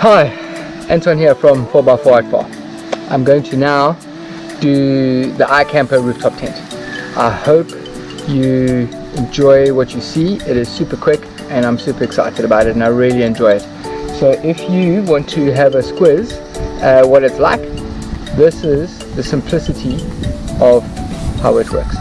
Hi, Anton here from 4x4 at 4 I'm going to now do the iKamper rooftop tent. I hope you enjoy what you see. It is super quick and I'm super excited about it and I really enjoy it. So if you want to have a squiz uh, what it's like, this is the simplicity of how it works.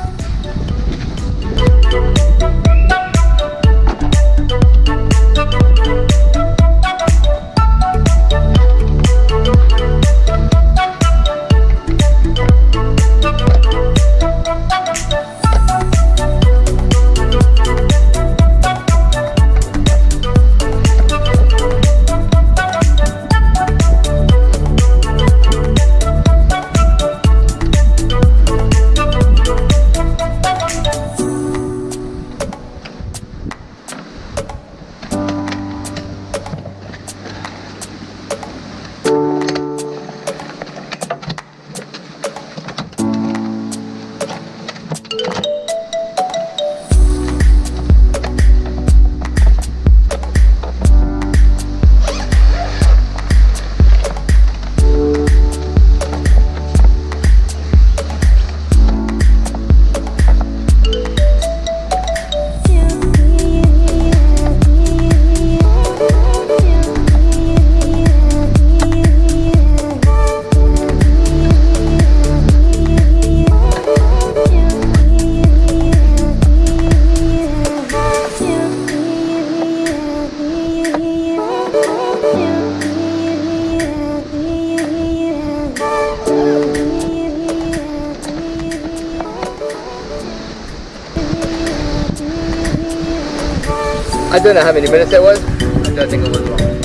I don't know how many minutes that was. I don't think it was long.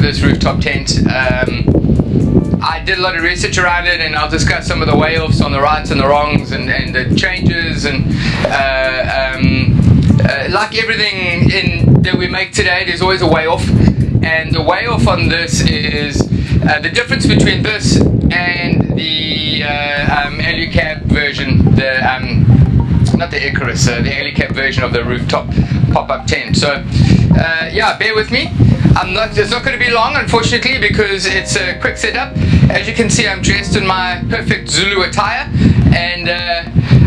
With this rooftop tent. Um, I did a lot of research around it and I'll discuss some of the way offs on the rights and the wrongs and, and the changes and uh, um, uh, like everything in that we make today there's always a way off and the way off on this is uh, the difference between this and the uh, um, version the um, not the Icarus, uh, the Alu-Cab version of the rooftop pop-up tent. So uh, yeah, bear with me. I'm not. It's not going to be long, unfortunately, because it's a quick setup. As you can see, I'm dressed in my perfect Zulu attire, and uh,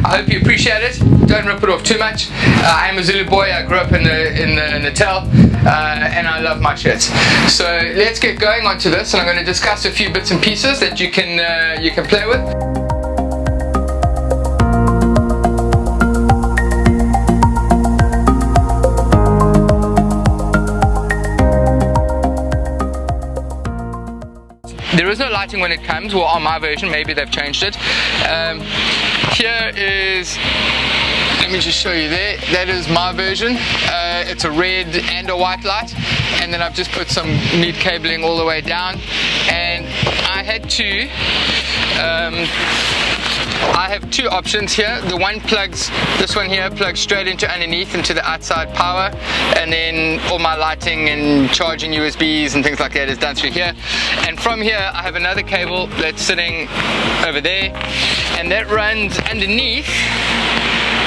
I hope you appreciate it. Don't rip it off too much. Uh, I'm a Zulu boy. I grew up in the in the Natal, uh, and I love my shirts. So let's get going onto this, and I'm going to discuss a few bits and pieces that you can uh, you can play with. There is no lighting when it comes, well on my version, maybe they've changed it. Um, here is, let me just show you there, that is my version. Uh, it's a red and a white light. And then I've just put some neat cabling all the way down. And I had to, um, I have two options here. The one plugs, this one here plugs straight into underneath into the outside power and then all my lighting and charging USBs and things like that is done through here. And from here I have another cable that's sitting over there and that runs underneath,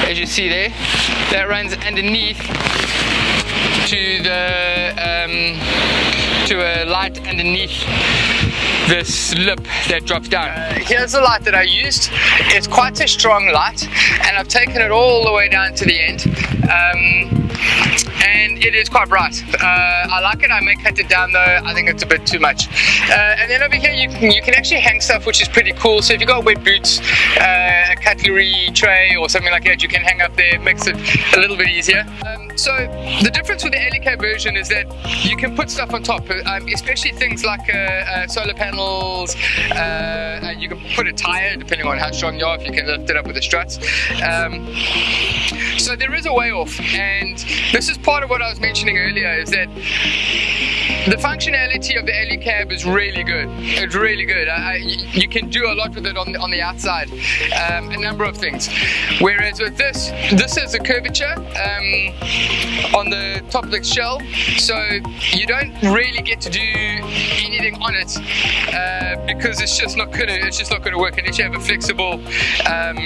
as you see there, that runs underneath to the um, to a light underneath this lip that drops down. Uh, here's the light that I used. It's quite a strong light and I've taken it all the way down to the end. Um, and it is quite bright. Uh, I like it, I may cut it down though, I think it's a bit too much. Uh, and then over here you can, you can actually hang stuff which is pretty cool. So if you've got wet boots, uh, a cutlery tray or something like that, you can hang up there, makes it a little bit easier. Um, so the difference with the LEK version is that you can put stuff on top, um, especially things like uh, uh, solar panels, uh, you can put a tire depending on how strong you are, if you can lift it up with the struts. Um, so there is a way off and this is part of what I was mentioning earlier is that the functionality of the Alu-Cab is really good. It's really good. I, you can do a lot with it on the, on the outside. Um, a number of things. Whereas with this, this is a curvature um, on the top of the shell, so you don't really get to do anything on it uh, because it's just not gonna it's just not gonna work unless you have a flexible um,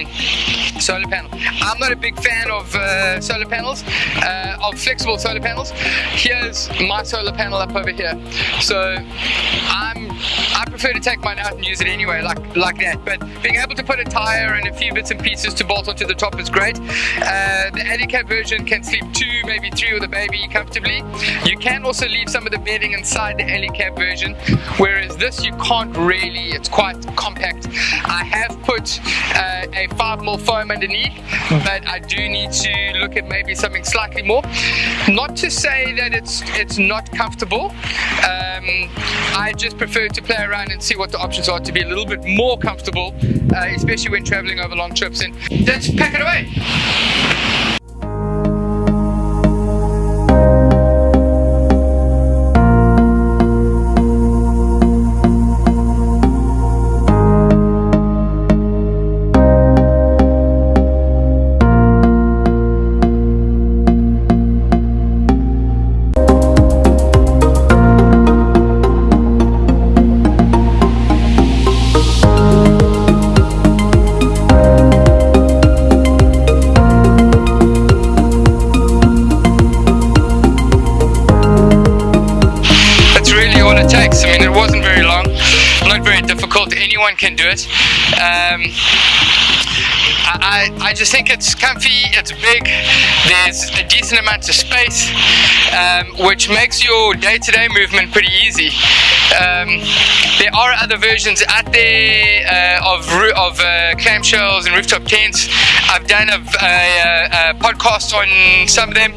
solar panel. I'm not a big fan of uh, solar panels, uh, of flexible solar panels. Here's my solar panel up over here. So I'm I prefer to take mine out and use it anyway, like like that. But being able to put a tire and a few bits and pieces to bolt onto the top is great. Uh, the handicap version can sleep two, maybe three with a baby comfortably. You can also leave some of the bedding inside the Alu-Cab version, whereas this you can't really. It's quite compact. I have put uh, a 5mm foam underneath, but I do need to look at maybe something slightly more. Not to say that it's it's not comfortable. Um, I just prefer to play around and see what the options are to be a little bit more comfortable, uh, especially when traveling over long trips. And let's pack it away. Anyone can do it. Um, I, I just think it's comfy, it's big, there's a decent amount of space, um, which makes your day-to-day -day movement pretty easy. Um, there are other versions out there uh, of, of uh, clamshells and rooftop tents. I've done a, a, a podcast on some of them.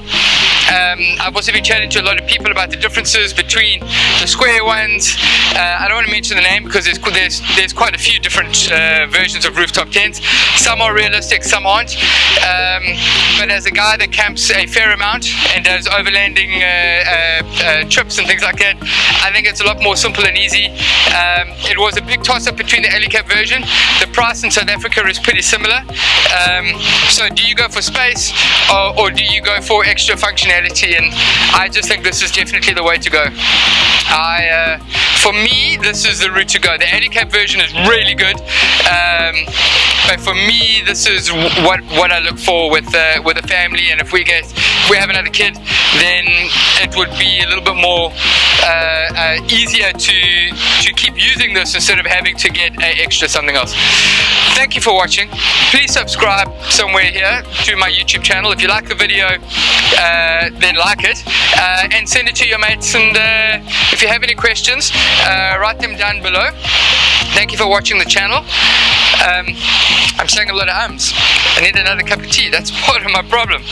Um, I've also been chatting to a lot of people about the differences between the square ones. Uh, I don't want to mention the name because there's there's, there's quite a few different uh, versions of rooftop tents. Some are realistic, some aren't. Um, but as a guy that camps a fair amount and does overlanding uh, uh, uh trips and things like that, I think it's a lot more simple and easy. Um, it was a big toss-up between the Alu-Cab version. The price in South Africa is pretty similar. Um, so do you go for space or, or do you go for extra functionality? And I just think this is definitely the way to go. I, uh, for me, this is the route to go. The handicap version is really good, um, but for me, this is what what I look for with uh, with a family. And if we get if we have another kid, then it would be a little bit more uh, uh, easier to to keep using this instead of having to get an extra something else. Thank you for watching. Please subscribe somewhere here to my YouTube channel. If you like the video, uh, then like it uh, and send it to your mates. And uh, if you have any questions, uh, write them down below. Thank you for watching the channel. Um, I'm saying a lot of ums. I need another cup of tea. That's part of my problem.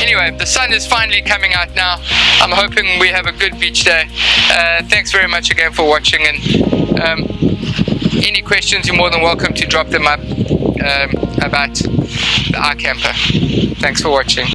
Anyway, the sun is finally coming out now. I'm hoping we have a good beach day. Uh, thanks very much again for watching. And um, any questions, you're more than welcome to drop them up um, about the iKamper. Thanks for watching.